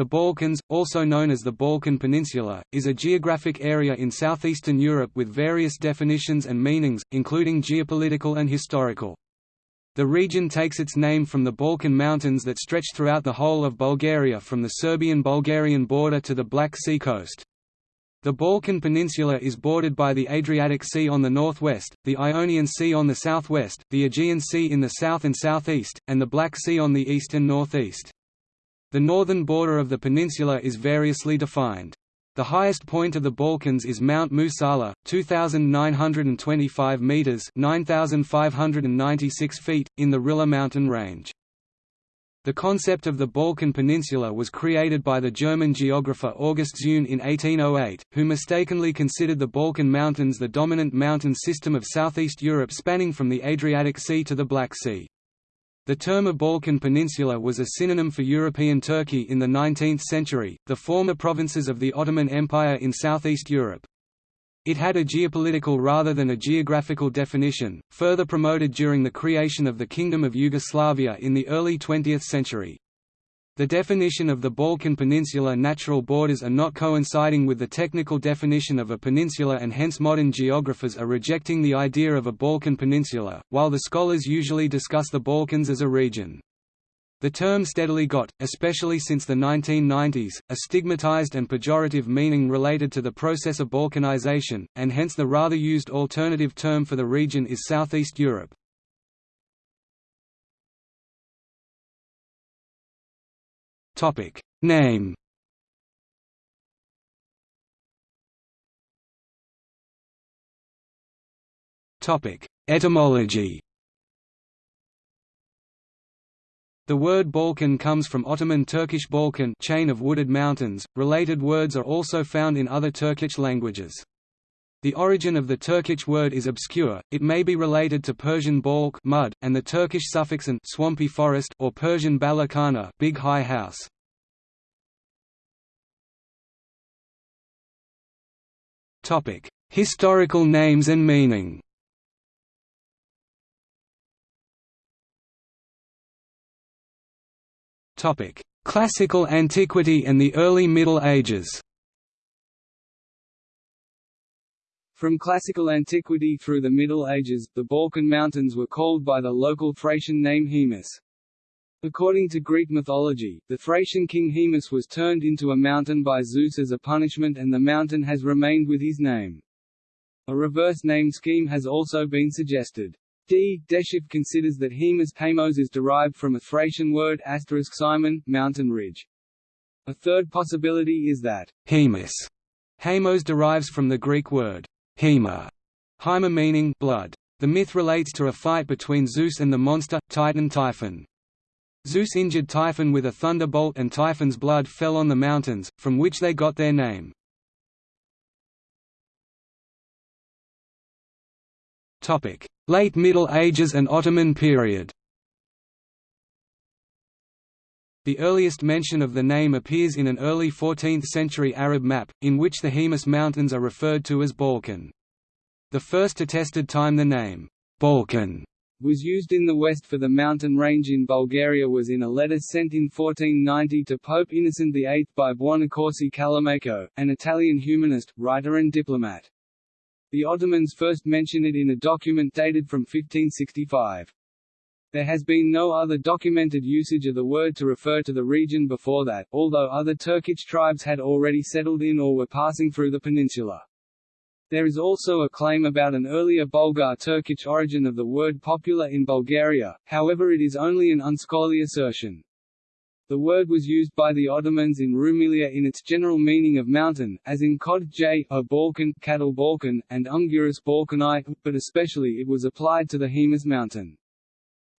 The Balkans, also known as the Balkan Peninsula, is a geographic area in southeastern Europe with various definitions and meanings, including geopolitical and historical. The region takes its name from the Balkan Mountains that stretch throughout the whole of Bulgaria from the Serbian-Bulgarian border to the Black Sea coast. The Balkan Peninsula is bordered by the Adriatic Sea on the northwest, the Ionian Sea on the southwest, the Aegean Sea in the south and southeast, and the Black Sea on the east and northeast. The northern border of the peninsula is variously defined. The highest point of the Balkans is Mount Musala, 2,925 metres 9,596 feet, in the Rila mountain range. The concept of the Balkan Peninsula was created by the German geographer August Zeune in 1808, who mistakenly considered the Balkan Mountains the dominant mountain system of southeast Europe spanning from the Adriatic Sea to the Black Sea. The term a Balkan Peninsula was a synonym for European Turkey in the 19th century, the former provinces of the Ottoman Empire in southeast Europe. It had a geopolitical rather than a geographical definition, further promoted during the creation of the Kingdom of Yugoslavia in the early 20th century. The definition of the Balkan Peninsula natural borders are not coinciding with the technical definition of a peninsula and hence modern geographers are rejecting the idea of a Balkan peninsula, while the scholars usually discuss the Balkans as a region. The term steadily got, especially since the 1990s, a stigmatized and pejorative meaning related to the process of Balkanization, and hence the rather used alternative term for the region is Southeast Europe. Topic Name Topic Etymology The word Balkan comes from Ottoman Turkish Balkan chain of wooded mountains. Related words are also found in other Turkic languages. The origin of the Turkic word is obscure, it may be related to Persian balk mud, and the Turkish suffix an swampy forest or Persian balakana big high house. Historical names and meaning Classical antiquity and the early Middle Ages From classical antiquity through the Middle Ages, the Balkan Mountains were called by the local Thracian name Haemus. According to Greek mythology, the Thracian king Haemus was turned into a mountain by Zeus as a punishment and the mountain has remained with his name. A reverse name scheme has also been suggested. D. Dechev considers that Haemus Hamos is derived from a Thracian word asterisk Simon, mountain ridge. A third possibility is that Haemus Hamos derives from the Greek word Hema, Hyma meaning blood. The myth relates to a fight between Zeus and the monster, Titan Typhon. Zeus injured Typhon with a thunderbolt and Typhon's blood fell on the mountains, from which they got their name. Late Middle Ages and Ottoman period The earliest mention of the name appears in an early 14th-century Arab map, in which the Haemus Mountains are referred to as Balkan. The first attested time the name, Balkan, was used in the west for the mountain range in Bulgaria was in a letter sent in 1490 to Pope Innocent VIII by Buonaccorsi Callimaco, an Italian humanist, writer and diplomat. The Ottomans first mention it in a document dated from 1565. There has been no other documented usage of the word to refer to the region before that, although other Turkic tribes had already settled in or were passing through the peninsula. There is also a claim about an earlier Bulgar Turkic origin of the word popular in Bulgaria, however it is only an unscholarly assertion. The word was used by the Ottomans in Rumelia in its general meaning of mountain, as in Kod J, a Balkan, cattle Balkan, and Unguris Balkani, but especially it was applied to the Haemus mountain.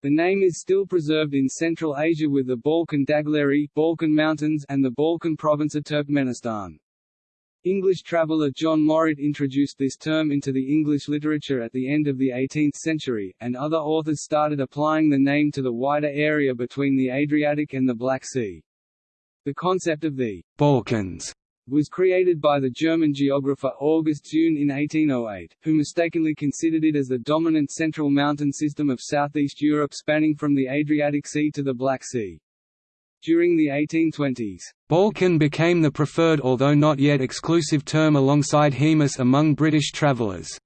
The name is still preserved in Central Asia with the Balkan Dagleri Balkan Mountains and the Balkan province of Turkmenistan. English traveller John Morritt introduced this term into the English literature at the end of the 18th century, and other authors started applying the name to the wider area between the Adriatic and the Black Sea. The concept of the Balkans was created by the German geographer August Zeune in 1808, who mistakenly considered it as the dominant central mountain system of southeast Europe spanning from the Adriatic Sea to the Black Sea. During the 1820s, Balkan became the preferred although not yet exclusive term alongside Haemus among British travellers.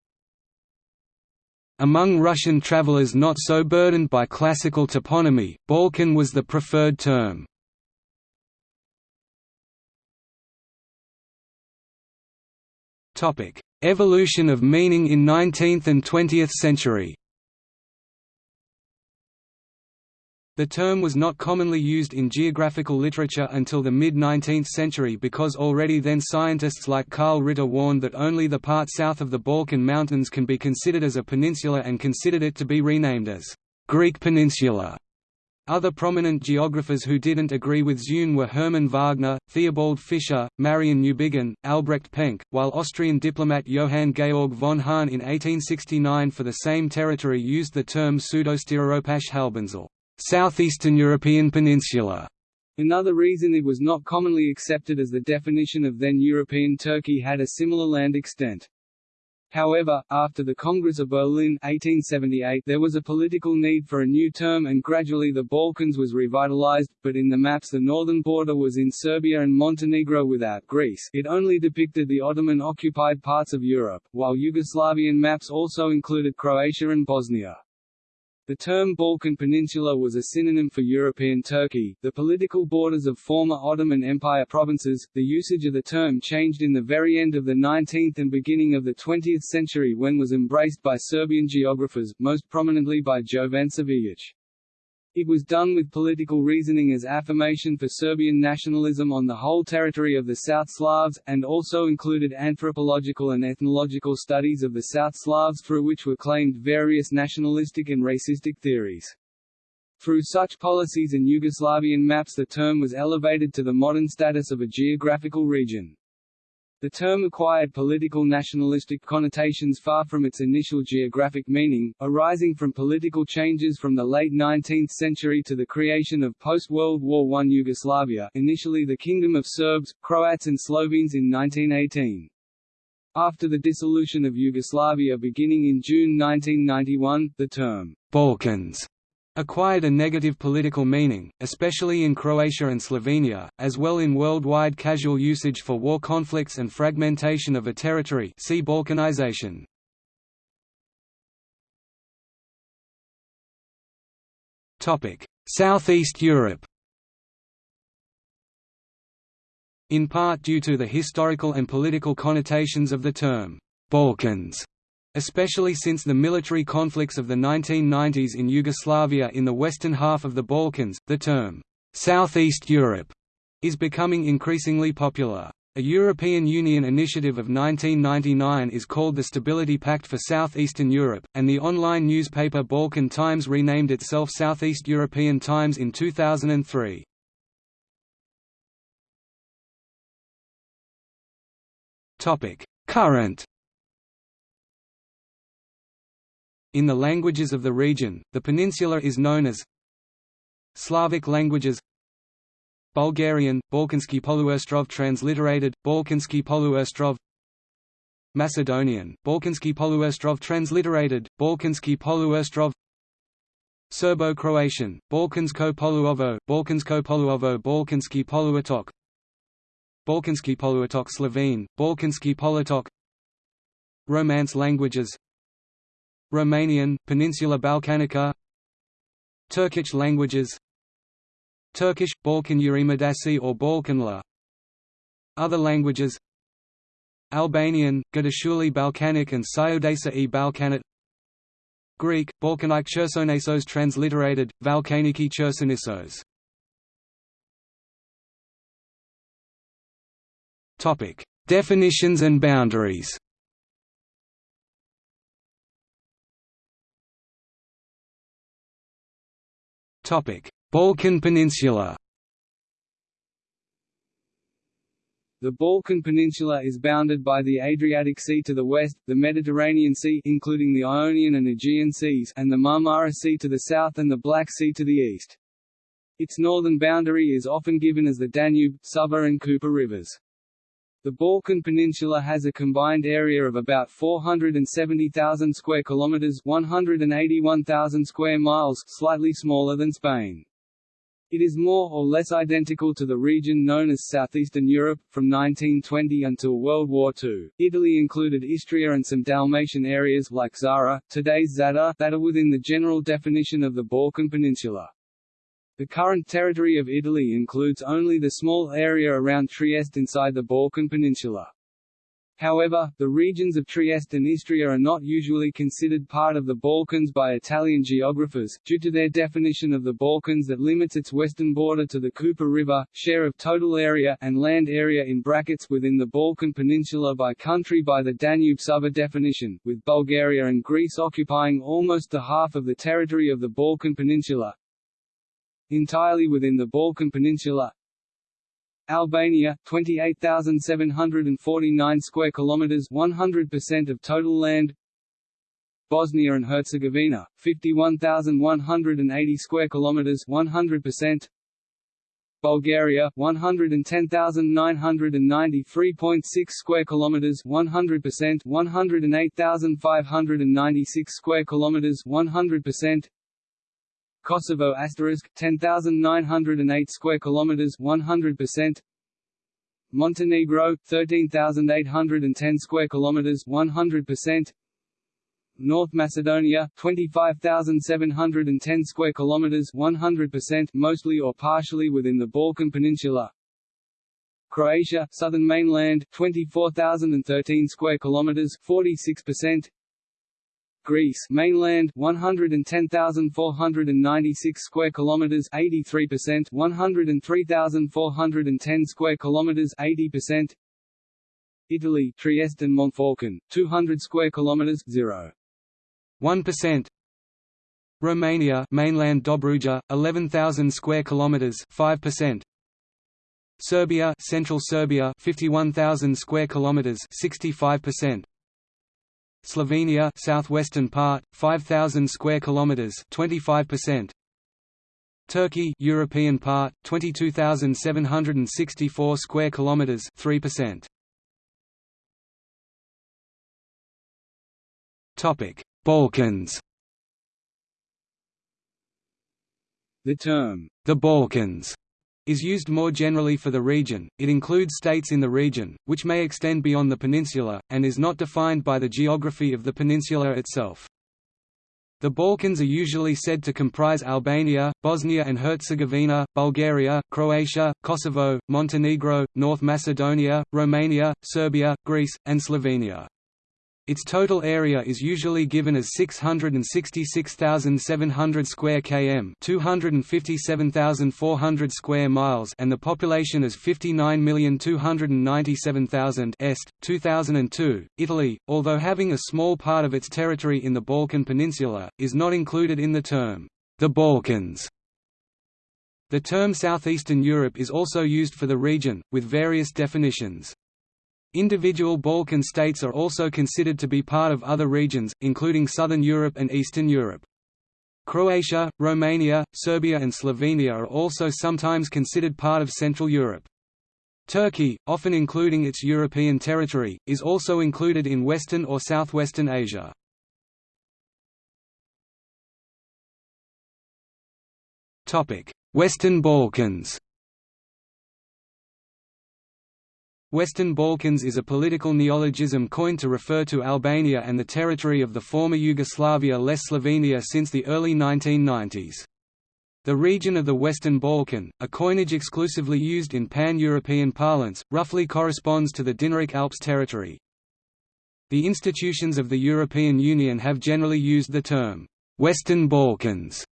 Among Russian travellers not so burdened by classical toponymy, Balkan was the preferred term. Evolution of meaning in 19th and 20th century The term was not commonly used in geographical literature until the mid-19th century because already then scientists like Karl Ritter warned that only the part south of the Balkan Mountains can be considered as a peninsula and considered it to be renamed as Greek Peninsula. Other prominent geographers who didn't agree with Zeune were Hermann Wagner, Theobald Fischer, Marion Newbigin, Albrecht Penck, while Austrian diplomat Johann Georg von Hahn in 1869 for the same territory used the term Südosteuropäische Halbinsel. Southeastern European peninsula. Another reason it was not commonly accepted as the definition of then European Turkey had a similar land extent. However, after the Congress of Berlin 1878, there was a political need for a new term and gradually the Balkans was revitalized, but in the maps the northern border was in Serbia and Montenegro without Greece it only depicted the Ottoman-occupied parts of Europe, while Yugoslavian maps also included Croatia and Bosnia. The term Balkan Peninsula was a synonym for European Turkey, the political borders of former Ottoman Empire provinces. The usage of the term changed in the very end of the 19th and beginning of the 20th century when was embraced by Serbian geographers, most prominently by Jovan Cvijić. It was done with political reasoning as affirmation for Serbian nationalism on the whole territory of the South Slavs, and also included anthropological and ethnological studies of the South Slavs through which were claimed various nationalistic and racistic theories. Through such policies and Yugoslavian maps the term was elevated to the modern status of a geographical region. The term acquired political nationalistic connotations far from its initial geographic meaning, arising from political changes from the late 19th century to the creation of post-World War I Yugoslavia initially the Kingdom of Serbs, Croats and Slovenes in 1918. After the dissolution of Yugoslavia beginning in June 1991, the term «Balkans» acquired a negative political meaning, especially in Croatia and Slovenia, as well in worldwide casual usage for war conflicts and fragmentation of a territory see Balkanization. Southeast Europe In part due to the historical and political connotations of the term, Balkans, especially since the military conflicts of the 1990s in Yugoslavia in the western half of the Balkans, the term, "'Southeast Europe' is becoming increasingly popular. A European Union initiative of 1999 is called the Stability Pact for Southeastern Europe, and the online newspaper Balkan Times renamed itself Southeast European Times in 2003. Current In the languages of the region, the peninsula is known as Slavic languages. Bulgarian, Balkansky Poluostrov transliterated, Balkansky Poluostrov. Macedonian, Balkansky Poluostrov transliterated, Balkansky Poluostrov. Serbo-Croatian, Balkansko Poluovo, Balkansko Poluovo Balkansky Poluotok. Balkansky Poluotok Slovene, Balkansky Poluotok Romance languages Romanian, Peninsula Balkanica Turkic languages Turkish, Balkan Urimadasi or Balkanla Other languages Albanian, Gadashuli Balkanic and Syodesa e Balkanit Greek, Balkanike Chersonesos transliterated, Valkaniki Chersonissos Definitions and boundaries Balkan Peninsula The Balkan Peninsula is bounded by the Adriatic Sea to the west, the Mediterranean Sea including the Ionian and Aegean Seas and the Marmara Sea to the south and the Black Sea to the east. Its northern boundary is often given as the Danube, Sava and Kupa rivers. The Balkan Peninsula has a combined area of about 470,000 square kilometers, 181,000 square miles, slightly smaller than Spain. It is more or less identical to the region known as Southeastern Europe. From 1920 until World War II, Italy included Istria and some Dalmatian areas like Zara, today's Zadar, that are within the general definition of the Balkan Peninsula. The current territory of Italy includes only the small area around Trieste inside the Balkan Peninsula. However, the regions of Trieste and Istria are not usually considered part of the Balkans by Italian geographers, due to their definition of the Balkans that limits its western border to the Kupa River, share of total area and land area in brackets within the Balkan Peninsula by country by the Danube Sava definition, with Bulgaria and Greece occupying almost the half of the territory of the Balkan Peninsula. Entirely within the Balkan Peninsula, Albania 28,749 square kilometers 100% of total land. Bosnia and Herzegovina 51,180 square kilometers 100% Bulgaria 110,993.6 square kilometers 100% 108,596 square kilometers 100% Kosovo asterisk 10,908 square kilometers 100% Montenegro 13,810 square kilometers 100% North Macedonia 25,710 square kilometers 100% mostly or partially within the Balkan Peninsula. Croatia southern mainland 24,013 square kilometers 46% Greece mainland 110,496 square kilometers 83% 103,410 square kilometers 80% Italy Trieste and Monfalcone 200 square kilometers 0 1% Romania mainland Dobruja 11,000 square kilometers 5% Serbia Central Serbia 51,000 square kilometers 65% Slovenia southwestern part 5000 square kilometers 25% Turkey European part 22764 square kilometers 3% Topic Balkans. The term the Balkans is used more generally for the region, it includes states in the region, which may extend beyond the peninsula, and is not defined by the geography of the peninsula itself. The Balkans are usually said to comprise Albania, Bosnia and Herzegovina, Bulgaria, Croatia, Kosovo, Montenegro, North Macedonia, Romania, Serbia, Greece, and Slovenia. Its total area is usually given as 666,700 square km, 257,400 square miles, and the population is 59,297,000 est. 2002. Italy, although having a small part of its territory in the Balkan Peninsula, is not included in the term the Balkans. The term Southeastern Europe is also used for the region, with various definitions. Individual Balkan states are also considered to be part of other regions, including Southern Europe and Eastern Europe. Croatia, Romania, Serbia and Slovenia are also sometimes considered part of Central Europe. Turkey, often including its European territory, is also included in Western or Southwestern Asia. Western Balkans Western Balkans is a political neologism coined to refer to Albania and the territory of the former Yugoslavia less Slovenia since the early 1990s. The region of the Western Balkan, a coinage exclusively used in pan-European parlance, roughly corresponds to the Dinaric Alps territory. The institutions of the European Union have generally used the term, "'Western Balkans'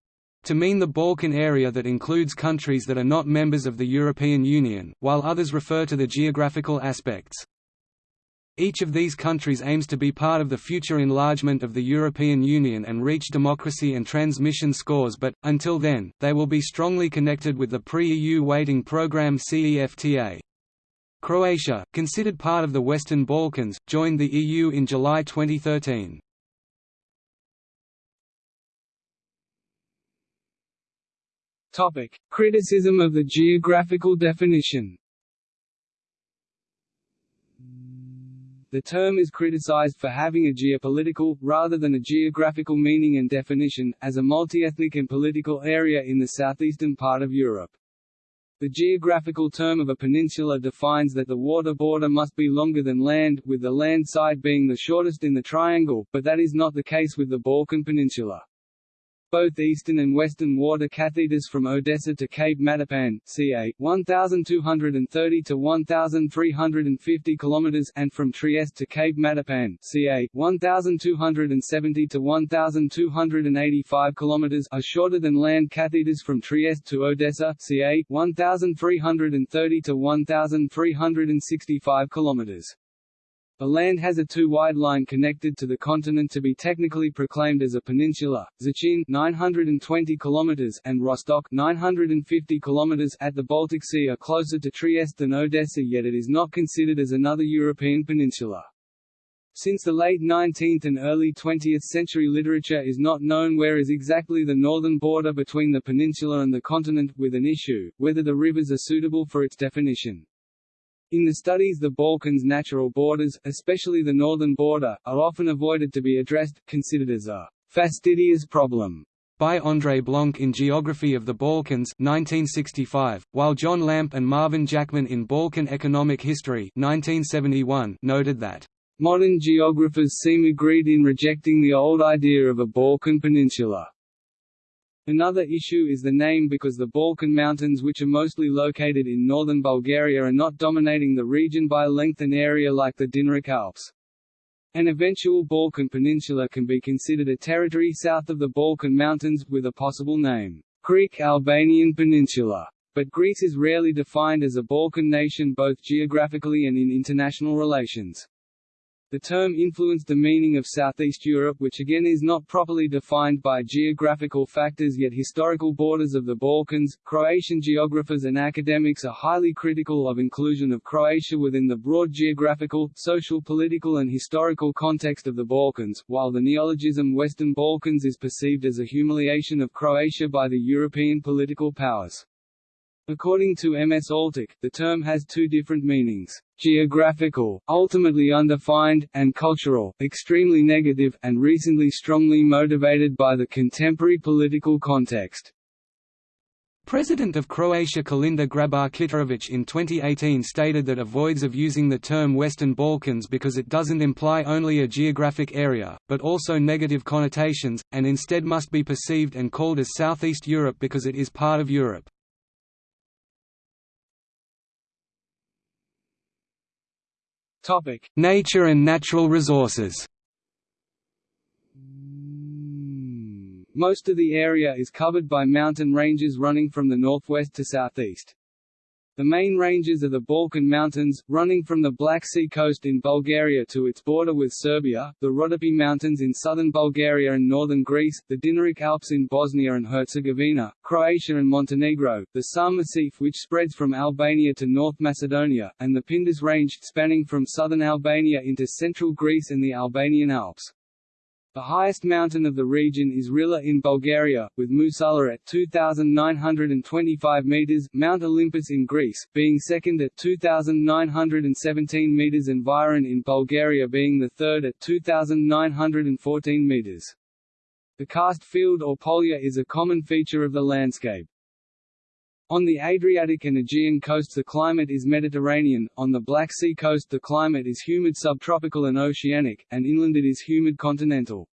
to mean the Balkan area that includes countries that are not members of the European Union, while others refer to the geographical aspects. Each of these countries aims to be part of the future enlargement of the European Union and reach democracy and transmission scores but, until then, they will be strongly connected with the pre-EU waiting programme CEFTA. Croatia, considered part of the Western Balkans, joined the EU in July 2013. Topic: Criticism of the geographical definition. The term is criticized for having a geopolitical, rather than a geographical meaning and definition, as a multi-ethnic and political area in the southeastern part of Europe. The geographical term of a peninsula defines that the water border must be longer than land, with the land side being the shortest in the triangle, but that is not the case with the Balkan Peninsula. Both eastern and western water catheters from Odessa to Cape Matapan, ca. 1,230 to 1,350 km, and from Trieste to Cape Matapan, ca. 1,270 to 1,285 km, are shorter than land catheters from Trieste to Odessa, ca. 1,330 to 1,365 km. The land has a too-wide line connected to the continent to be technically proclaimed as a peninsula. Szczecin 920 km and Rostock 950 km at the Baltic Sea are closer to Trieste than Odessa yet it is not considered as another European peninsula. Since the late 19th and early 20th century literature is not known where is exactly the northern border between the peninsula and the continent, with an issue, whether the rivers are suitable for its definition. In the studies the Balkans' natural borders, especially the northern border, are often avoided to be addressed, considered as a fastidious problem by André Blanc in Geography of the Balkans 1965, while John Lampe and Marvin Jackson in Balkan Economic History 1971 noted that modern geographers seem agreed in rejecting the old idea of a Balkan peninsula. Another issue is the name because the Balkan Mountains which are mostly located in northern Bulgaria are not dominating the region by length and area like the Dinaric Alps. An eventual Balkan peninsula can be considered a territory south of the Balkan Mountains, with a possible name, Greek-Albanian Peninsula. But Greece is rarely defined as a Balkan nation both geographically and in international relations. The term influenced the meaning of Southeast Europe which again is not properly defined by geographical factors yet historical borders of the Balkans. Croatian geographers and academics are highly critical of inclusion of Croatia within the broad geographical, social political and historical context of the Balkans, while the neologism Western Balkans is perceived as a humiliation of Croatia by the European political powers. According to M. S. Altic, the term has two different meanings, geographical, ultimately undefined, and cultural, extremely negative, and recently strongly motivated by the contemporary political context. President of Croatia Kolinda Grabar-Kitarović in 2018 stated that avoids of using the term Western Balkans because it doesn't imply only a geographic area, but also negative connotations, and instead must be perceived and called as Southeast Europe because it is part of Europe. Nature and natural resources. Most of the area is covered by mountain ranges running from the northwest to southeast. The main ranges are the Balkan Mountains, running from the Black Sea coast in Bulgaria to its border with Serbia, the Rhodope Mountains in southern Bulgaria and northern Greece, the Dinaric Alps in Bosnia and Herzegovina, Croatia and Montenegro, the Sam Massif which spreads from Albania to North Macedonia, and the Pindus Range, spanning from southern Albania into central Greece and the Albanian Alps. The highest mountain of the region is Rila in Bulgaria, with Musala at 2,925 metres, Mount Olympus in Greece, being second at 2,917 metres and Vihren in Bulgaria being the third at 2,914 metres. The karst field or polje is a common feature of the landscape. On the Adriatic and Aegean coasts the climate is Mediterranean, on the Black Sea coast the climate is humid subtropical and oceanic, and inland it is humid continental.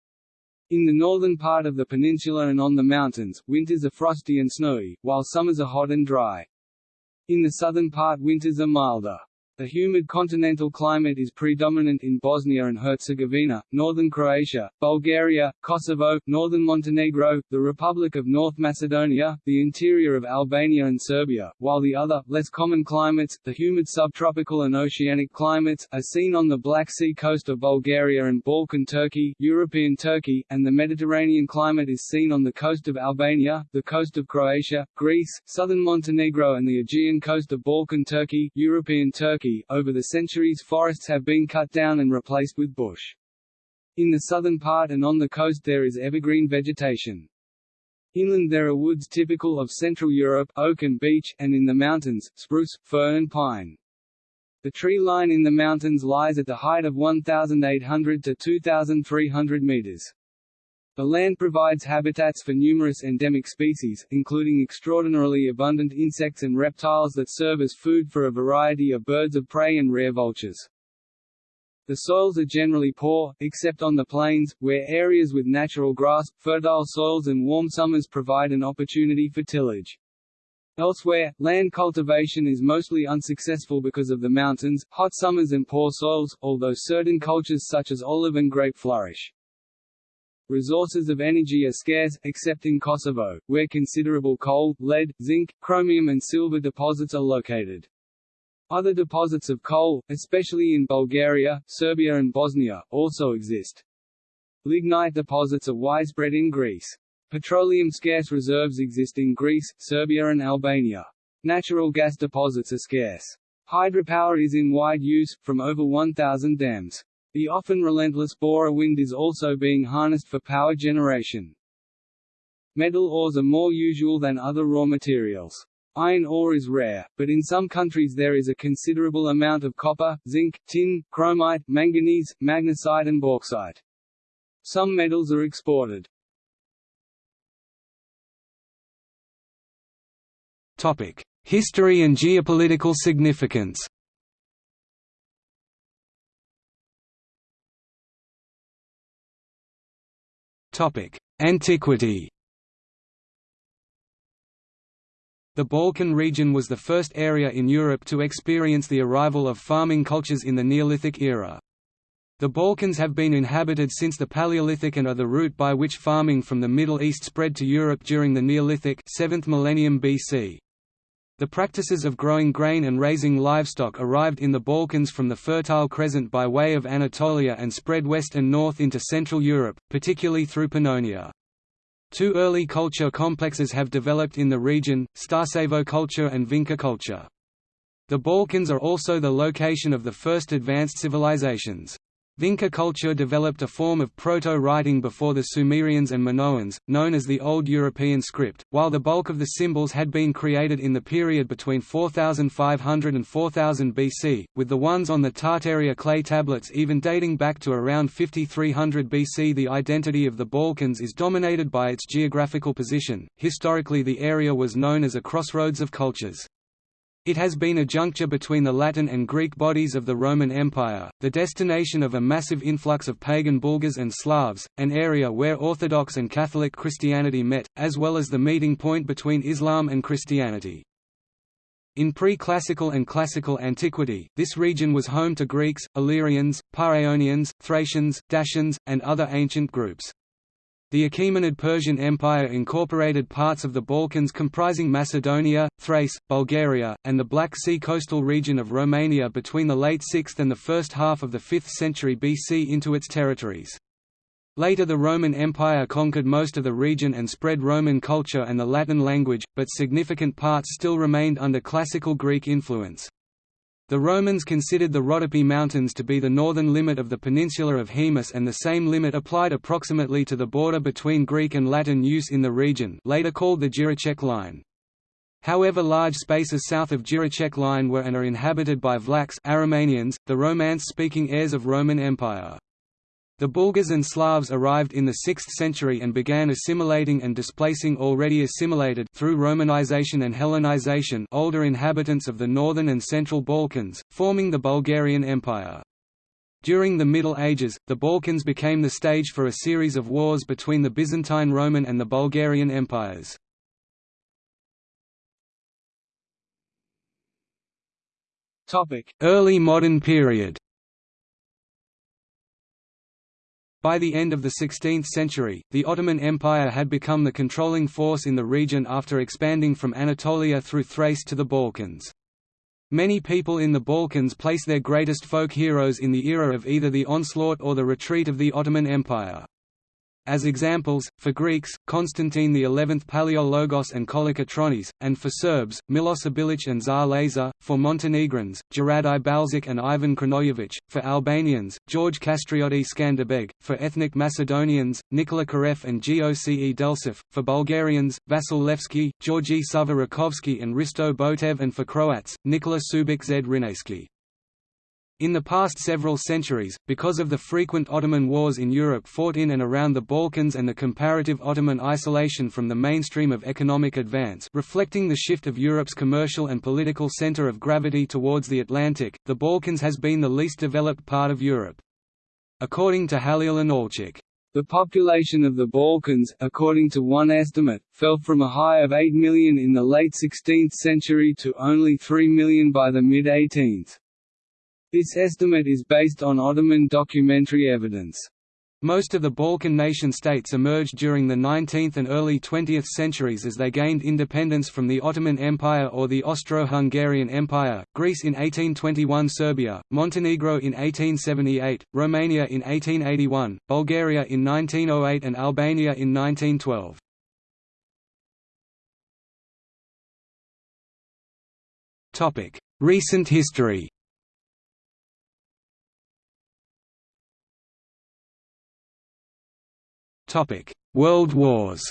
In the northern part of the peninsula and on the mountains, winters are frosty and snowy, while summers are hot and dry. In the southern part winters are milder. The humid continental climate is predominant in Bosnia and Herzegovina, northern Croatia, Bulgaria, Kosovo, northern Montenegro, the Republic of North Macedonia, the interior of Albania and Serbia, while the other, less common climates, the humid subtropical and oceanic climates, are seen on the Black Sea coast of Bulgaria and Balkan Turkey, European Turkey, and the Mediterranean climate is seen on the coast of Albania, the coast of Croatia, Greece, southern Montenegro and the Aegean coast of Balkan Turkey, European Turkey Turkey, over the centuries forests have been cut down and replaced with bush. In the southern part and on the coast there is evergreen vegetation. Inland there are woods typical of Central Europe, oak and beech, and in the mountains, spruce, fir and pine. The tree line in the mountains lies at the height of 1,800 to 2,300 meters. The land provides habitats for numerous endemic species, including extraordinarily abundant insects and reptiles that serve as food for a variety of birds of prey and rare vultures. The soils are generally poor, except on the plains, where areas with natural grass, fertile soils and warm summers provide an opportunity for tillage. Elsewhere, land cultivation is mostly unsuccessful because of the mountains, hot summers and poor soils, although certain cultures such as olive and grape flourish. Resources of energy are scarce, except in Kosovo, where considerable coal, lead, zinc, chromium and silver deposits are located. Other deposits of coal, especially in Bulgaria, Serbia and Bosnia, also exist. Lignite deposits are widespread in Greece. Petroleum scarce reserves exist in Greece, Serbia and Albania. Natural gas deposits are scarce. Hydropower is in wide use, from over 1,000 dams. The often relentless Bora wind is also being harnessed for power generation. Metal ores are more usual than other raw materials. Iron ore is rare, but in some countries there is a considerable amount of copper, zinc, tin, chromite, manganese, magnesite and bauxite. Some metals are exported. Topic: History and geopolitical significance. Antiquity. The Balkan region was the first area in Europe to experience the arrival of farming cultures in the Neolithic era. The Balkans have been inhabited since the Paleolithic and are the route by which farming from the Middle East spread to Europe during the Neolithic 7th millennium BC. The practices of growing grain and raising livestock arrived in the Balkans from the Fertile Crescent by way of Anatolia and spread west and north into Central Europe, particularly through Pannonia. Two early culture complexes have developed in the region, Starcevo culture and Vinca culture. The Balkans are also the location of the first advanced civilizations. Vinca culture developed a form of proto-writing before the Sumerians and Minoans, known as the Old European script, while the bulk of the symbols had been created in the period between 4500 and 4000 BC, with the ones on the Tartaria clay tablets even dating back to around 5300 BC. The identity of the Balkans is dominated by its geographical position. Historically, the area was known as a crossroads of cultures. It has been a juncture between the Latin and Greek bodies of the Roman Empire, the destination of a massive influx of pagan Bulgars and Slavs, an area where Orthodox and Catholic Christianity met, as well as the meeting point between Islam and Christianity. In pre-classical and classical antiquity, this region was home to Greeks, Illyrians, Paeonians, Thracians, Dacians, and other ancient groups. The Achaemenid Persian Empire incorporated parts of the Balkans comprising Macedonia, Thrace, Bulgaria, and the Black Sea coastal region of Romania between the late 6th and the first half of the 5th century BC into its territories. Later the Roman Empire conquered most of the region and spread Roman culture and the Latin language, but significant parts still remained under classical Greek influence. The Romans considered the Rhodope Mountains to be the northern limit of the peninsula of Haemus and the same limit applied approximately to the border between Greek and Latin use in the region later called the Jireček Line. However large spaces south of Jireček Line were and are inhabited by Vlachs Aromanians, the Romance-speaking heirs of Roman Empire. The Bulgars and Slavs arrived in the 6th century and began assimilating and displacing already assimilated through Romanization and Hellenization older inhabitants of the northern and central Balkans, forming the Bulgarian Empire. During the Middle Ages, the Balkans became the stage for a series of wars between the Byzantine Roman and the Bulgarian empires. Early modern period By the end of the 16th century, the Ottoman Empire had become the controlling force in the region after expanding from Anatolia through Thrace to the Balkans. Many people in the Balkans place their greatest folk heroes in the era of either the onslaught or the retreat of the Ottoman Empire. As examples, for Greeks, Constantine XI Palaiologos and Kolokotronis, and for Serbs, Milos Obilic and Tsar Lazar, for Montenegrins, Djuradi Balšić and Ivan Crnojević, for Albanians, George Kastrioti Skanderbeg, for ethnic Macedonians, Nikola Karev and Goce Delcev, for Bulgarians, Vasil Levski, Georgi Rakovski and Hristo Botev and for Croats, Nikola Subic Zrinski. In the past several centuries, because of the frequent Ottoman wars in Europe fought in and around the Balkans and the comparative Ottoman isolation from the mainstream of economic advance reflecting the shift of Europe's commercial and political center of gravity towards the Atlantic, the Balkans has been the least developed part of Europe. According to Halil Inalcik, the population of the Balkans, according to one estimate, fell from a high of 8 million in the late 16th century to only 3 million by the mid-18th. This estimate is based on Ottoman documentary evidence. Most of the Balkan nation-states emerged during the 19th and early 20th centuries as they gained independence from the Ottoman Empire or the Austro-Hungarian Empire, Greece in 1821 Serbia, Montenegro in 1878, Romania in 1881, Bulgaria in 1908 and Albania in 1912. Recent history World Wars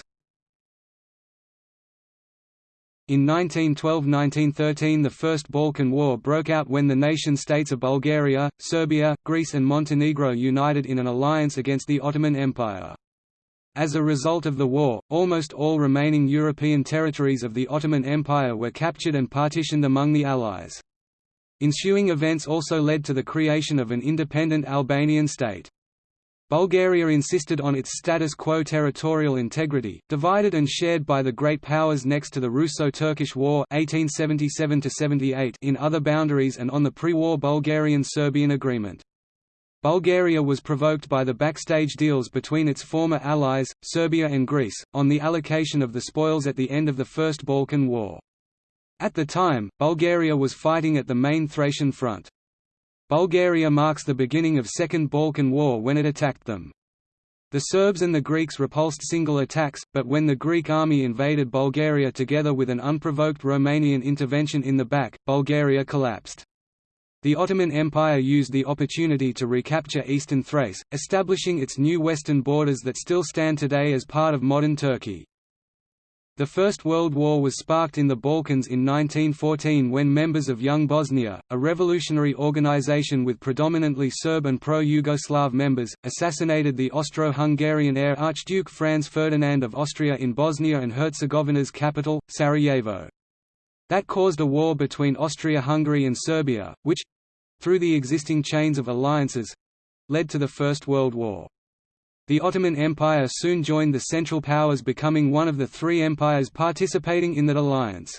In 1912–1913 the First Balkan War broke out when the nation-states of Bulgaria, Serbia, Greece and Montenegro united in an alliance against the Ottoman Empire. As a result of the war, almost all remaining European territories of the Ottoman Empire were captured and partitioned among the Allies. Ensuing events also led to the creation of an independent Albanian state. Bulgaria insisted on its status quo territorial integrity, divided and shared by the great powers next to the Russo-Turkish War 1877 in other boundaries and on the pre-war Bulgarian-Serbian agreement. Bulgaria was provoked by the backstage deals between its former allies, Serbia and Greece, on the allocation of the spoils at the end of the First Balkan War. At the time, Bulgaria was fighting at the main Thracian front. Bulgaria marks the beginning of Second Balkan War when it attacked them. The Serbs and the Greeks repulsed single attacks, but when the Greek army invaded Bulgaria together with an unprovoked Romanian intervention in the back, Bulgaria collapsed. The Ottoman Empire used the opportunity to recapture eastern Thrace, establishing its new western borders that still stand today as part of modern Turkey. The First World War was sparked in the Balkans in 1914 when members of Young Bosnia, a revolutionary organization with predominantly Serb and pro-Yugoslav members, assassinated the Austro-Hungarian heir Archduke Franz Ferdinand of Austria in Bosnia and Herzegovina's capital, Sarajevo. That caused a war between Austria-Hungary and Serbia, which—through the existing chains of alliances—led to the First World War. The Ottoman Empire soon joined the Central Powers becoming one of the three empires participating in that alliance.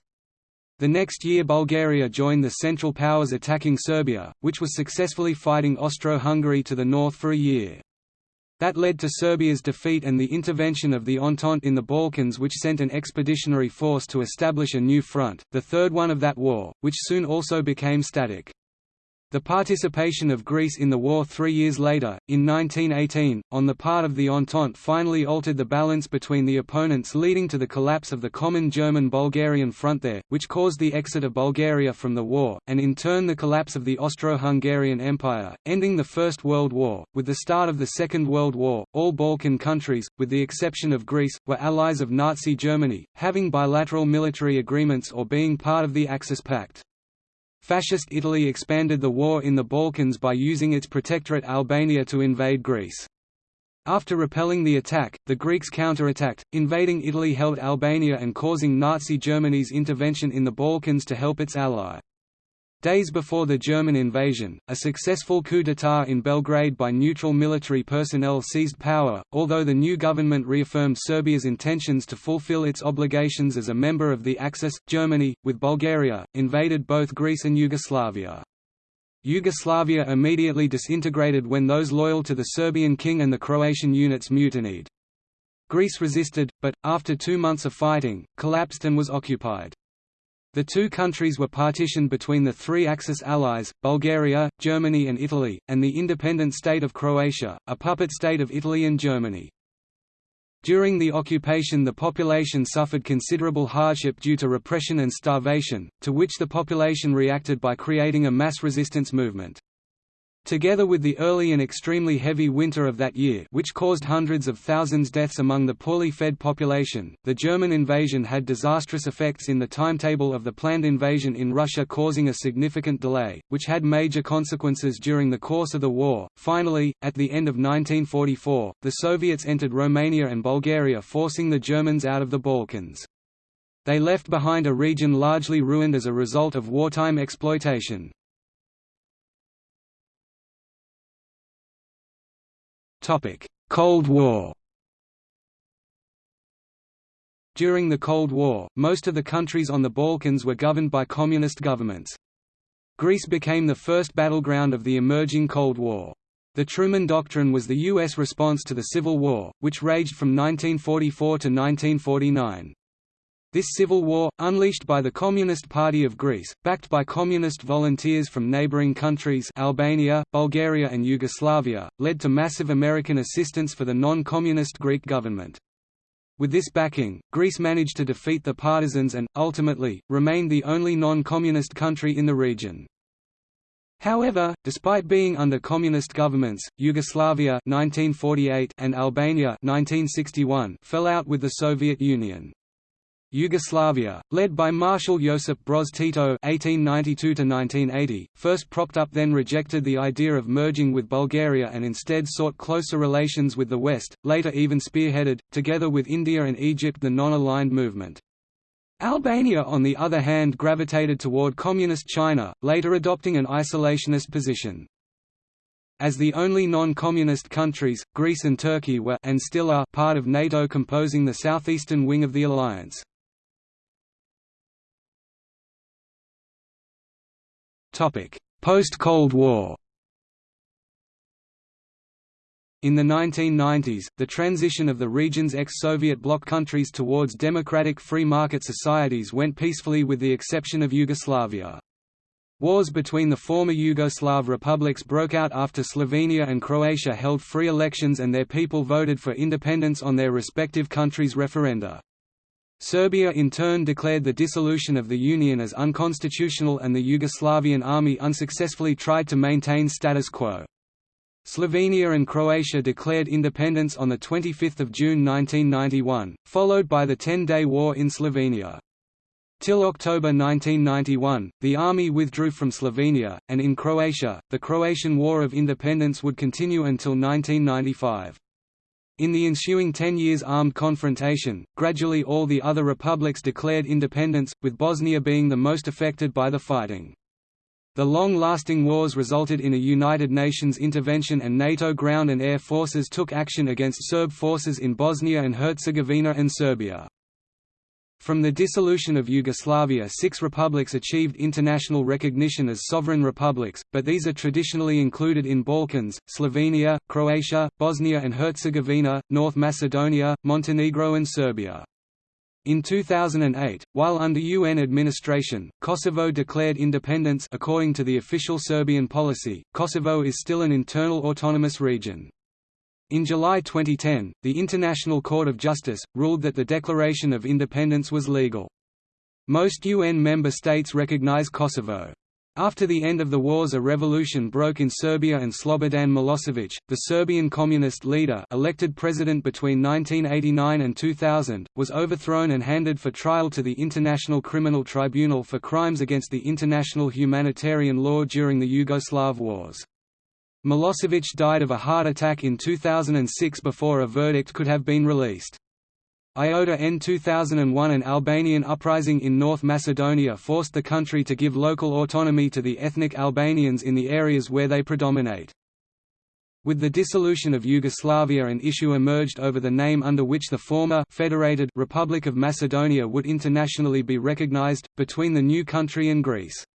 The next year Bulgaria joined the Central Powers attacking Serbia, which was successfully fighting Austro-Hungary to the north for a year. That led to Serbia's defeat and the intervention of the Entente in the Balkans which sent an expeditionary force to establish a new front, the third one of that war, which soon also became static. The participation of Greece in the war three years later, in 1918, on the part of the Entente finally altered the balance between the opponents leading to the collapse of the common German-Bulgarian front there, which caused the exit of Bulgaria from the war, and in turn the collapse of the Austro-Hungarian Empire, ending the First World War. With the start of the Second World War, all Balkan countries, with the exception of Greece, were allies of Nazi Germany, having bilateral military agreements or being part of the Axis Pact. Fascist Italy expanded the war in the Balkans by using its protectorate Albania to invade Greece. After repelling the attack, the Greeks counterattacked, invading Italy held Albania and causing Nazi Germany's intervention in the Balkans to help its ally. Days before the German invasion, a successful coup d'état in Belgrade by neutral military personnel seized power, although the new government reaffirmed Serbia's intentions to fulfill its obligations as a member of the Axis. Germany, with Bulgaria, invaded both Greece and Yugoslavia. Yugoslavia immediately disintegrated when those loyal to the Serbian king and the Croatian units mutinied. Greece resisted, but, after two months of fighting, collapsed and was occupied. The two countries were partitioned between the three Axis allies, Bulgaria, Germany and Italy, and the independent state of Croatia, a puppet state of Italy and Germany. During the occupation the population suffered considerable hardship due to repression and starvation, to which the population reacted by creating a mass resistance movement. Together with the early and extremely heavy winter of that year which caused hundreds of thousands deaths among the poorly fed population, the German invasion had disastrous effects in the timetable of the planned invasion in Russia causing a significant delay, which had major consequences during the course of the war. Finally, at the end of 1944, the Soviets entered Romania and Bulgaria forcing the Germans out of the Balkans. They left behind a region largely ruined as a result of wartime exploitation. Cold War During the Cold War, most of the countries on the Balkans were governed by communist governments. Greece became the first battleground of the emerging Cold War. The Truman Doctrine was the U.S. response to the Civil War, which raged from 1944 to 1949. This civil war, unleashed by the Communist Party of Greece, backed by communist volunteers from neighboring countries Albania, Bulgaria and Yugoslavia, led to massive American assistance for the non-communist Greek government. With this backing, Greece managed to defeat the partisans and, ultimately, remained the only non-communist country in the region. However, despite being under communist governments, Yugoslavia 1948 and Albania 1961 fell out with the Soviet Union. Yugoslavia, led by Marshal Josip Broz Tito (1892–1980), first propped up, then rejected the idea of merging with Bulgaria, and instead sought closer relations with the West. Later, even spearheaded, together with India and Egypt, the non-aligned movement. Albania on the other hand gravitated toward Communist China, later adopting an isolationist position. As the only non-communist countries, Greece and Turkey were and still are part of NATO composing the southeastern wing of the alliance. Post-Cold War In the 1990s, the transition of the region's ex-Soviet bloc countries towards democratic free market societies went peacefully with the exception of Yugoslavia. Wars between the former Yugoslav republics broke out after Slovenia and Croatia held free elections and their people voted for independence on their respective countries' referenda. Serbia in turn declared the dissolution of the Union as unconstitutional and the Yugoslavian army unsuccessfully tried to maintain status quo. Slovenia and Croatia declared independence on 25 June 1991, followed by the Ten-Day War in Slovenia. Till October 1991, the army withdrew from Slovenia, and in Croatia, the Croatian War of Independence would continue until 1995. In the ensuing ten years armed confrontation, gradually all the other republics declared independence, with Bosnia being the most affected by the fighting. The long-lasting wars resulted in a United Nations intervention and NATO ground and air forces took action against Serb forces in Bosnia and Herzegovina and Serbia. From the dissolution of Yugoslavia six republics achieved international recognition as sovereign republics, but these are traditionally included in Balkans, Slovenia, Croatia, Bosnia and Herzegovina, North Macedonia, Montenegro and Serbia. In 2008, while under UN administration, Kosovo declared independence according to the official Serbian policy, Kosovo is still an internal autonomous region. In July 2010, the International Court of Justice, ruled that the Declaration of Independence was legal. Most UN member states recognize Kosovo. After the end of the wars a revolution broke in Serbia and Slobodan Milosevic, the Serbian communist leader elected president between 1989 and 2000, was overthrown and handed for trial to the International Criminal Tribunal for crimes against the international humanitarian law during the Yugoslav wars. Milosevic died of a heart attack in 2006 before a verdict could have been released. IOTA N 2001 An Albanian uprising in North Macedonia forced the country to give local autonomy to the ethnic Albanians in the areas where they predominate. With the dissolution of Yugoslavia an issue emerged over the name under which the former federated Republic of Macedonia would internationally be recognized, between the new country and Greece.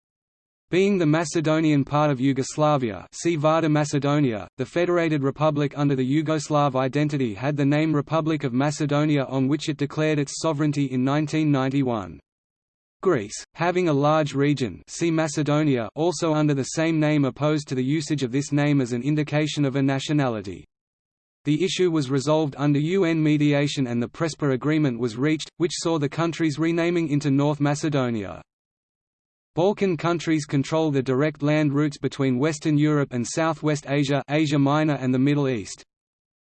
Being the Macedonian part of Yugoslavia see Vardar Macedonia, the federated republic under the Yugoslav identity had the name Republic of Macedonia on which it declared its sovereignty in 1991. Greece, having a large region see Macedonia also under the same name opposed to the usage of this name as an indication of a nationality. The issue was resolved under UN mediation and the Prespa Agreement was reached, which saw the countries renaming into North Macedonia. Balkan countries control the direct land routes between Western Europe and Southwest Asia Asia Minor and the Middle East.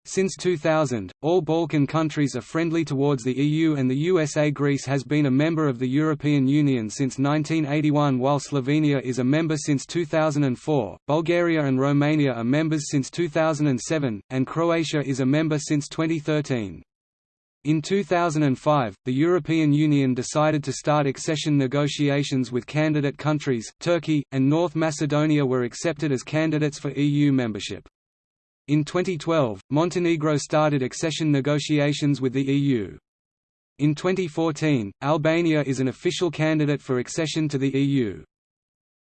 Since 2000, all Balkan countries are friendly towards the EU and the USA. Greece has been a member of the European Union since 1981 while Slovenia is a member since 2004, Bulgaria and Romania are members since 2007, and Croatia is a member since 2013. In 2005, the European Union decided to start accession negotiations with candidate countries, Turkey, and North Macedonia were accepted as candidates for EU membership. In 2012, Montenegro started accession negotiations with the EU. In 2014, Albania is an official candidate for accession to the EU.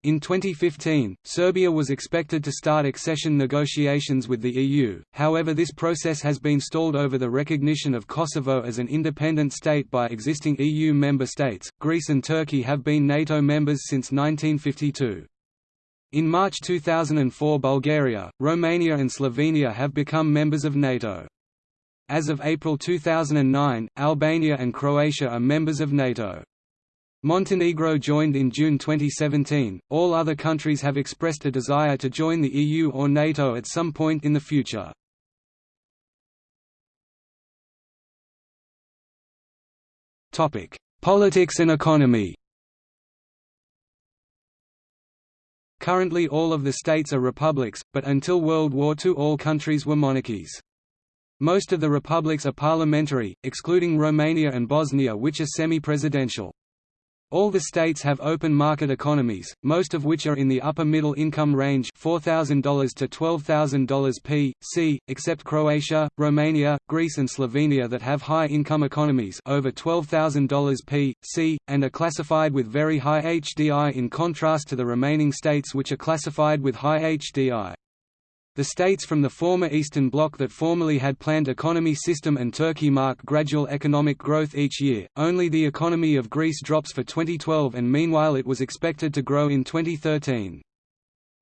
In 2015, Serbia was expected to start accession negotiations with the EU, however this process has been stalled over the recognition of Kosovo as an independent state by existing EU member states. Greece and Turkey have been NATO members since 1952. In March 2004 Bulgaria, Romania and Slovenia have become members of NATO. As of April 2009, Albania and Croatia are members of NATO. Montenegro joined in June 2017. All other countries have expressed a desire to join the EU or NATO at some point in the future. Topic: Politics and economy. Currently all of the states are republics, but until World War II all countries were monarchies. Most of the republics are parliamentary, excluding Romania and Bosnia which are semi-presidential. All the states have open market economies, most of which are in the upper middle income range $4,000 to $12,000 p. c., except Croatia, Romania, Greece and Slovenia that have high income economies over $12,000 p. c., and are classified with very high HDI in contrast to the remaining states which are classified with high HDI. The states from the former Eastern Bloc that formerly had planned economy system and Turkey mark gradual economic growth each year, only the economy of Greece drops for 2012 and meanwhile it was expected to grow in 2013.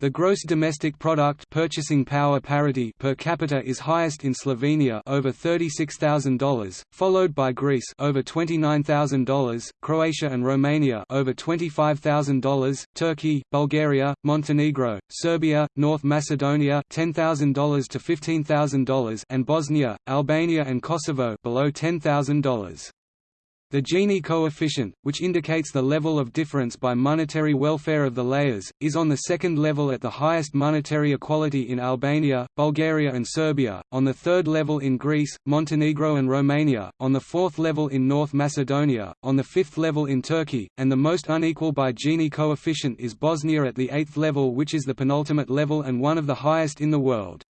The gross domestic product purchasing power parity per capita is highest in Slovenia over $36,000, followed by Greece over $29,000, Croatia and Romania over $25,000, Turkey, Bulgaria, Montenegro, Serbia, North Macedonia $10,000 to $15,000 and Bosnia, Albania and Kosovo below $10,000. The Gini coefficient, which indicates the level of difference by monetary welfare of the layers, is on the second level at the highest monetary equality in Albania, Bulgaria and Serbia, on the third level in Greece, Montenegro and Romania, on the fourth level in North Macedonia, on the fifth level in Turkey, and the most unequal by Gini coefficient is Bosnia at the eighth level which is the penultimate level and one of the highest in the world.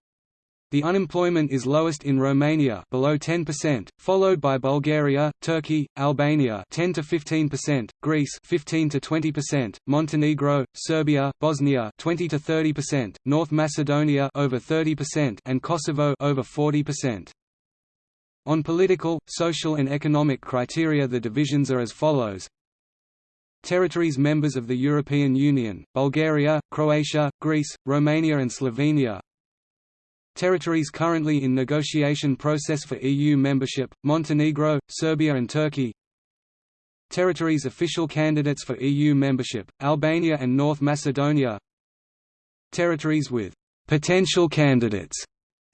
The unemployment is lowest in Romania below 10%, followed by Bulgaria, Turkey, Albania 10 to 15%, Greece 15 to 20%, Montenegro, Serbia, Bosnia 20 to 30%, North Macedonia over 30% and Kosovo over 40%. On political, social and economic criteria the divisions are as follows Territories members of the European Union, Bulgaria, Croatia, Greece, Romania and Slovenia Territories currently in negotiation process for EU membership, Montenegro, Serbia and Turkey. Territories official candidates for EU membership, Albania and North Macedonia. Territories with «potential candidates»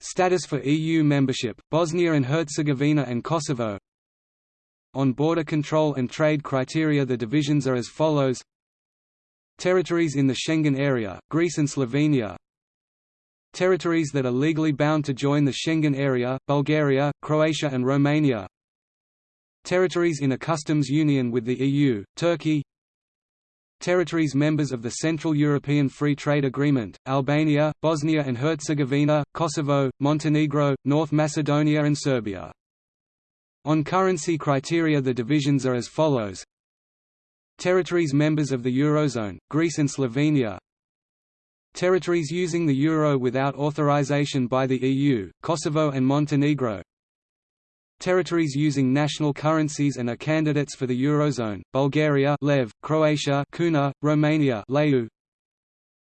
status for EU membership, Bosnia and Herzegovina and Kosovo. On border control and trade criteria the divisions are as follows. Territories in the Schengen area, Greece and Slovenia Territories that are legally bound to join the Schengen area, Bulgaria, Croatia and Romania. Territories in a customs union with the EU, Turkey. Territories members of the Central European Free Trade Agreement, Albania, Bosnia and Herzegovina, Kosovo, Montenegro, North Macedonia and Serbia. On currency criteria the divisions are as follows. Territories members of the Eurozone, Greece and Slovenia Territories using the euro without authorization by the EU, Kosovo and Montenegro. Territories using national currencies and are candidates for the Eurozone, Bulgaria Lev, Croatia Kuna, Romania Leu,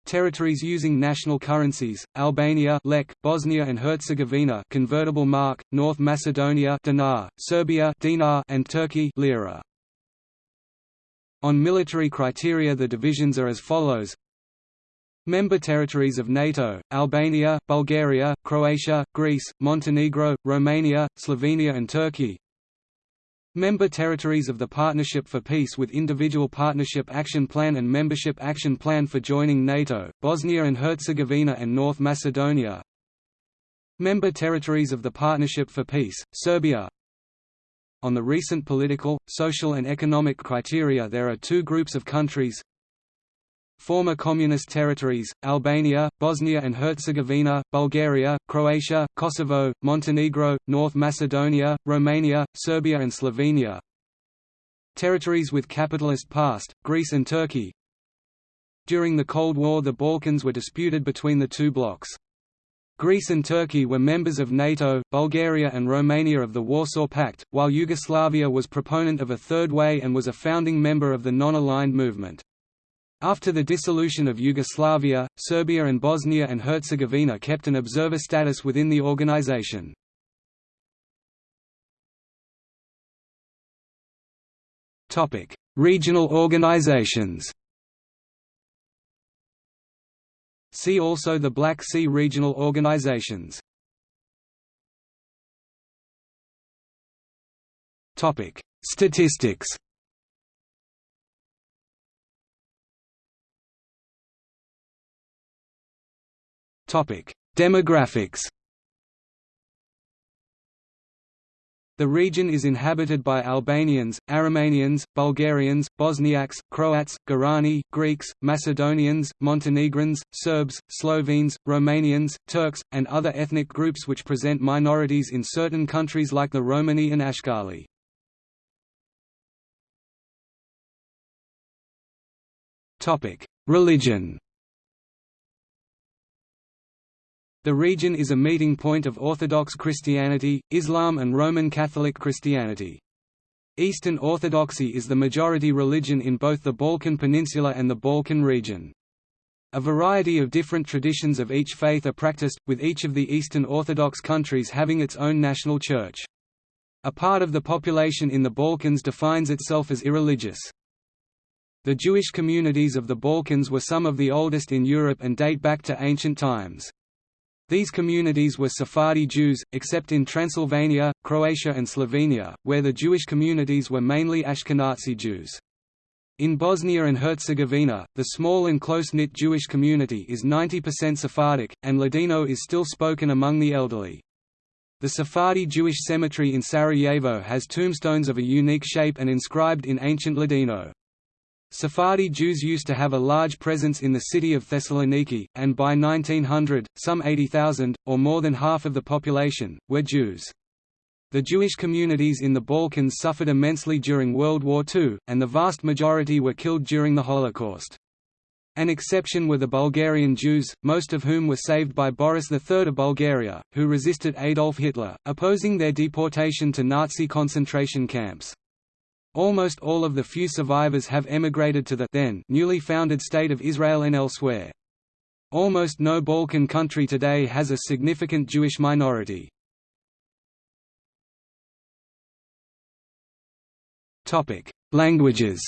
Territories using national currencies: Albania, Lek, Bosnia and Herzegovina, convertible mark, North Macedonia, dinar, Serbia, dinar, and Turkey, lira. On military criteria the divisions are as follows Member territories of NATO, Albania, Bulgaria, Croatia, Greece, Montenegro, Romania, Slovenia and Turkey. Member territories of the Partnership for Peace with Individual Partnership Action Plan and Membership Action Plan for joining NATO, Bosnia and Herzegovina and North Macedonia. Member territories of the Partnership for Peace, Serbia. On the recent political, social and economic criteria there are two groups of countries Former communist territories, Albania, Bosnia and Herzegovina, Bulgaria, Croatia, Kosovo, Montenegro, North Macedonia, Romania, Serbia and Slovenia Territories with capitalist past, Greece and Turkey During the Cold War the Balkans were disputed between the two blocs. Greece and Turkey were members of NATO, Bulgaria and Romania of the Warsaw Pact, while Yugoslavia was proponent of a third way and was a founding member of the non-aligned movement. After the dissolution of Yugoslavia, Serbia and Bosnia and Herzegovina kept an observer status within the organization. Topic: Regional organizations See also the Black Sea Regional Organizations. Topic: Statistics Demographics. The region is inhabited by Albanians, Aromanians, Bulgarians, Bosniaks, Croats, Gorani, Greeks, Macedonians, Montenegrins, Serbs, Slovenes, Romanians, Turks, and other ethnic groups which present minorities in certain countries like the Romani and Ashkali. Religion The region is a meeting point of Orthodox Christianity, Islam and Roman Catholic Christianity. Eastern Orthodoxy is the majority religion in both the Balkan Peninsula and the Balkan region. A variety of different traditions of each faith are practiced, with each of the Eastern Orthodox countries having its own national church. A part of the population in the Balkans defines itself as irreligious. The Jewish communities of the Balkans were some of the oldest in Europe and date back to ancient times. These communities were Sephardi Jews, except in Transylvania, Croatia and Slovenia, where the Jewish communities were mainly Ashkenazi Jews. In Bosnia and Herzegovina, the small and close-knit Jewish community is 90% Sephardic, and Ladino is still spoken among the elderly. The Sephardi Jewish cemetery in Sarajevo has tombstones of a unique shape and inscribed in ancient Ladino. Sephardi Jews used to have a large presence in the city of Thessaloniki, and by 1900, some 80,000, or more than half of the population, were Jews. The Jewish communities in the Balkans suffered immensely during World War II, and the vast majority were killed during the Holocaust. An exception were the Bulgarian Jews, most of whom were saved by Boris III of Bulgaria, who resisted Adolf Hitler, opposing their deportation to Nazi concentration camps. Almost all of the few survivors have emigrated to the then newly founded State of Israel and elsewhere. Almost no Balkan country today has a significant Jewish minority. Languages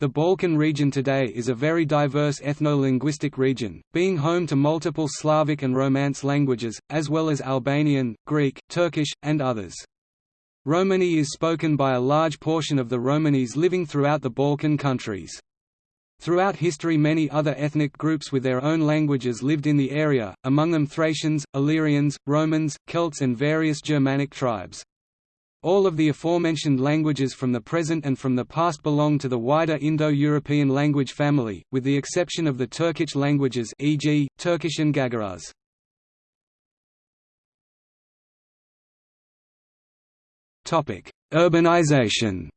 The Balkan region today is a very diverse ethno-linguistic region, being home to multiple Slavic and Romance languages, as well as Albanian, Greek, Turkish, and others. Romani is spoken by a large portion of the Romanis living throughout the Balkan countries. Throughout history many other ethnic groups with their own languages lived in the area, among them Thracians, Illyrians, Romans, Celts and various Germanic tribes. All of the aforementioned languages from the present and from the past belong to the wider Indo-European language family, with the exception of the Turkic languages e.g., Turkish and Gagauz. Urbanization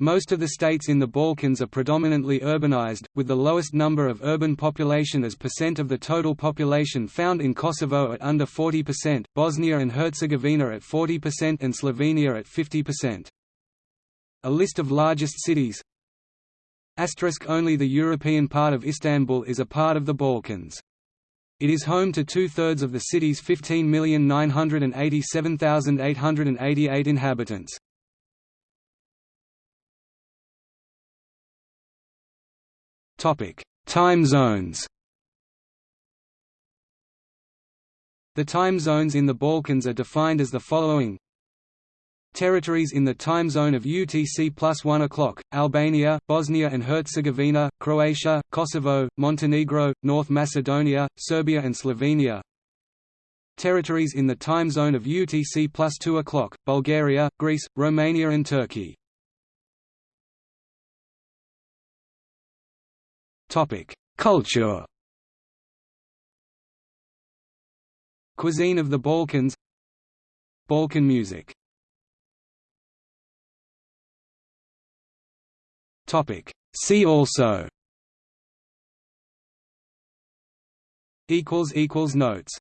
Most of the states in the Balkans are predominantly urbanized, with the lowest number of urban population as percent of the total population found in Kosovo at under 40%, Bosnia and Herzegovina at 40% and Slovenia at 50%. A list of largest cities Asterisk Only the European part of Istanbul is a part of the Balkans. It is home to two-thirds of the city's 15,987,888 inhabitants. Time zones The time zones in the Balkans are defined as the following Territories in the time zone of UTC plus 1 o'clock, Albania, Bosnia and Herzegovina, Croatia, Kosovo, Montenegro, North Macedonia, Serbia and Slovenia. Territories in the time zone of UTC plus 2 o'clock, Bulgaria, Greece, Romania and Turkey. Culture. Cuisine of the Balkans. Balkan music See also. Equals equals Notes